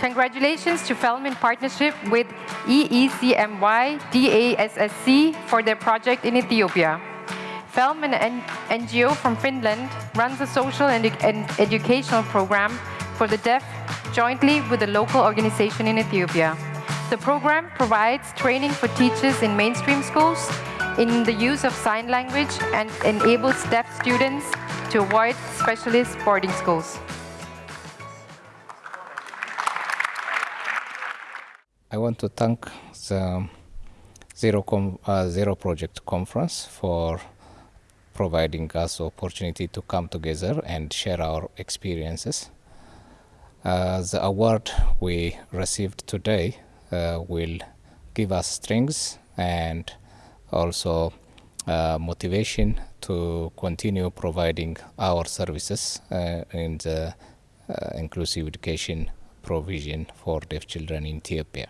Congratulations to FELM in partnership with EECMY DASSC for their project in Ethiopia. FELM, an NGO from Finland, runs a social and, and educational program for the deaf jointly with a local organization in Ethiopia. The program provides training for teachers in mainstream schools in the use of sign language and enables deaf students to avoid specialist boarding schools. I want to thank the Zero, Com uh, Zero Project Conference for providing us opportunity to come together and share our experiences. Uh, the award we received today uh, will give us strength and also uh, motivation to continue providing our services uh, in the uh, inclusive education provision for deaf children in Ethiopia.